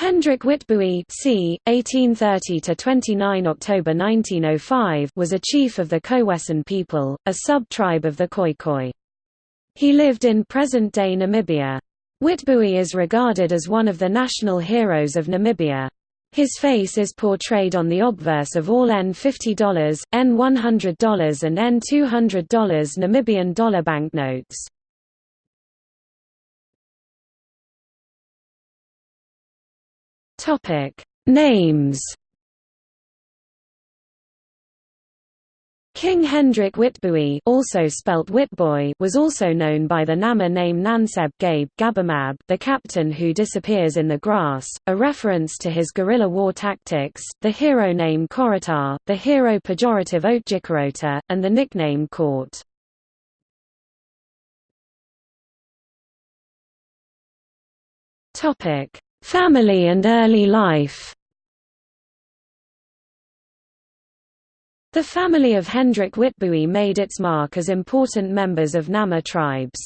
Hendrik Witbooi c. 1830–29 October 1905 was a chief of the Kowesan people, a sub-tribe of the Khoikhoi. He lived in present-day Namibia. Witbooi is regarded as one of the national heroes of Namibia. His face is portrayed on the obverse of all N50, N100 and N200 Namibian dollar banknotes. Topic Names King Hendrik Witbooi also spelt Witboy was also known by the Nama name Nanseb Gabe Gabamab the captain who disappears in the grass, a reference to his guerrilla war tactics, the Herero name Korotar, the Herero pejorative Otjikarota, and the nickname Court. Family and early life The family of Hendrik Witbooi made its mark as important members of Nama tribes.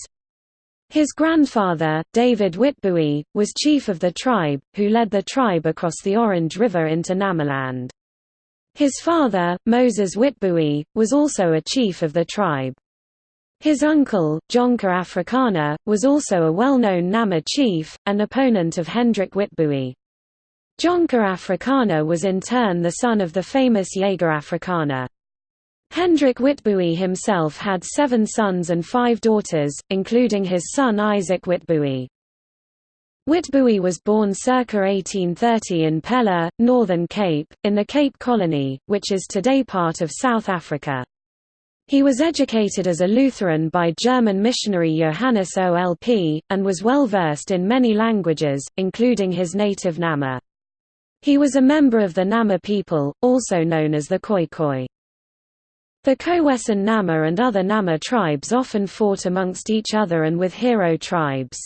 His grandfather, David Witbooi, was chief of the tribe, who led the tribe across the Orange River into Namaland. His father, Moses Witbooi, was also a chief of the tribe. His uncle, Jonker Afrikaner, was also a well-known Nama chief, and opponent of Hendrik Witbooi. Jonker Afrikaner was in turn the son of the famous Jager Afrikaner. Hendrik Witbooi himself had seven sons and five daughters, including his son Isaac Witbooi. Witbooi was born circa 1830 in Pella, Northern Cape, in the Cape Colony, which is today part of South Africa. He was educated as a Lutheran by German missionary Johannes Olpp, and was well versed in many languages, including his native Nama. He was a member of the Nama people, also known as the Khoikhoi. The Kowesan Nama and other Nama tribes often fought amongst each other and with Herero tribes.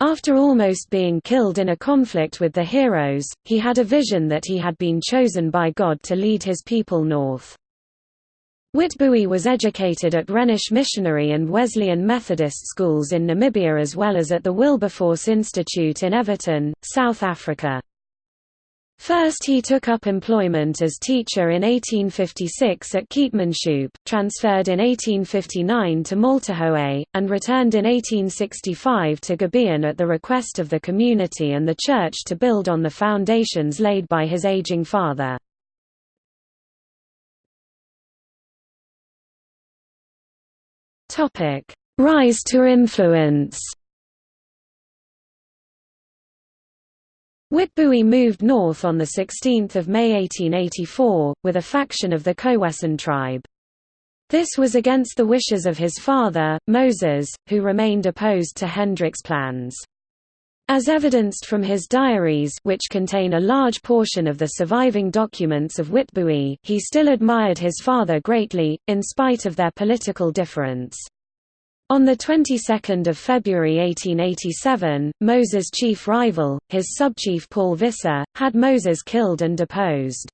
After almost being killed in a conflict with the heroes, he had a vision that he had been chosen by God to lead his people north. Witbooi was educated at Rhenish Missionary and Wesleyan Methodist schools in Namibia as well as at the Wilberforce Institute in Evaton, South Africa. First he took up employment as teacher in 1856 at Keetmanshoop, transferred in 1859 to Maltahöhe, and returned in 1865 to Gibeon at the request of the community and the church to build on the foundations laid by his aging father. Rise to influence Witbooi moved north on 16 May 1884, with a faction of the Kowesan tribe. This was against the wishes of his father, Moses, who remained opposed to Hendrik's plans. As evidenced from his diaries which contain a large portion of the surviving documents of Witbooi, he still admired his father greatly, in spite of their political difference. On the 22nd of February 1887, Moses' chief rival, his subchief Paul Visser, had Moses killed and deposed.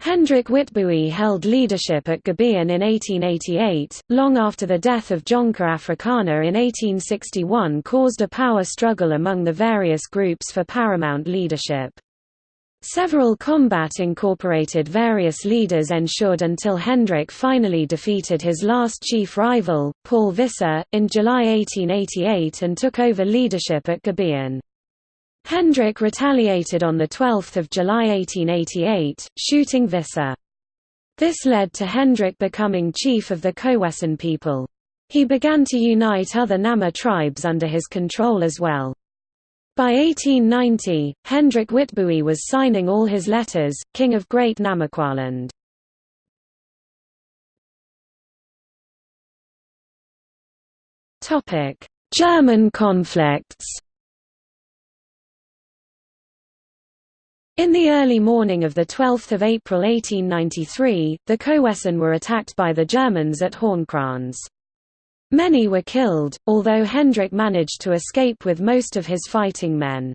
Hendrik Witbooi held leadership at Gibeon in 1888, long after the death of Jonker Afrikaner in 1861 caused a power struggle among the various groups for paramount leadership. Several combat-incorporated various leaders ensured until Hendrik finally defeated his last chief rival, Paul Visser, in July 1888 and took over leadership at Gibeon. Hendrik retaliated on 12 July 1888, shooting Visser. This led to Hendrik becoming chief of the Kowesan people. He began to unite other Nama tribes under his control as well. By 1890, Hendrik Witbooi was signing all his letters, King of Great Namaqualand. German conflicts In the early morning of 12 April 1893, the Kowesan were attacked by the Germans at Hornkrans. Many were killed, although Hendrik managed to escape with most of his fighting men.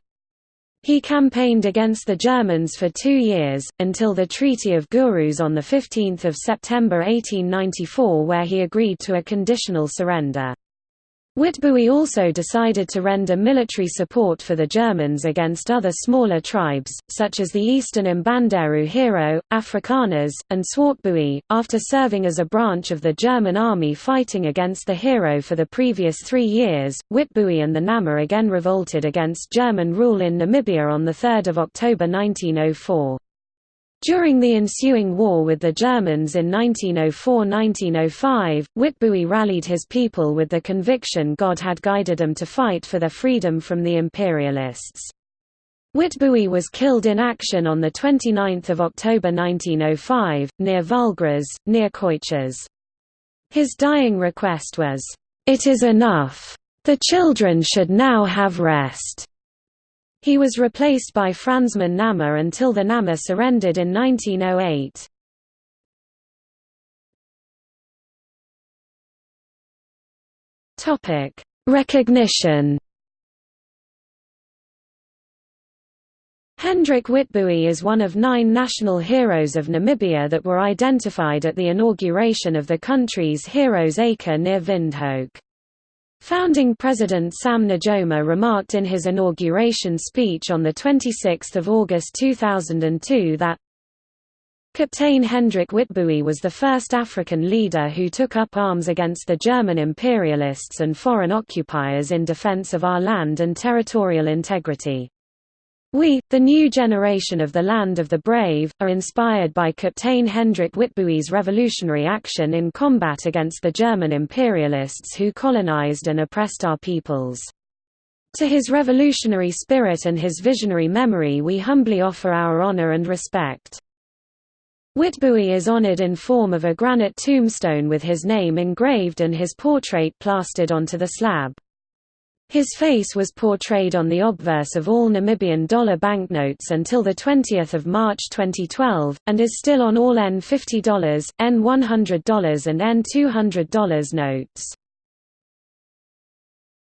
He campaigned against the Germans for two years, until the Treaty of Gurus on 15 September 1894 where he agreed to a conditional surrender. Witbooi also decided to render military support for the Germans against other smaller tribes, such as the eastern Mbanderu Herero, Afrikaners, and Swartbooi. After serving as a branch of the German army fighting against the Herero for the previous three years, Witbooi and the Nama again revolted against German rule in Namibia on 3 October 1904. During the ensuing war with the Germans in 1904–1905, Witbooi rallied his people with the conviction God had guided them to fight for their freedom from the imperialists. Witbooi was killed in action on 29 October 1905, near Vaalgras, near Koichas. His dying request was, "'It is enough. The children should now have rest.' He was replaced by Fransman Nama until the Nama surrendered in 1908. Topic: Recognition. Hendrik Witbooi is one of nine national heroes of Namibia that were identified at the inauguration of the country's Heroes Acre near Windhoek. Founding President Sam Nujoma remarked in his inauguration speech on 26 August 2002 that Captain Hendrik Witbooi was the first African leader who took up arms against the German imperialists and foreign occupiers in defense of our land and territorial integrity. We, the new generation of the Land of the Brave, are inspired by Captain Hendrik Witbooi's revolutionary action in combat against the German imperialists who colonized and oppressed our peoples. To his revolutionary spirit and his visionary memory we humbly offer our honor and respect. Witbooi is honored in form of a granite tombstone with his name engraved and his portrait plastered onto the slab. His face was portrayed on the obverse of all Namibian dollar banknotes until 20 March 2012, and is still on all N50, N100 and N200 notes.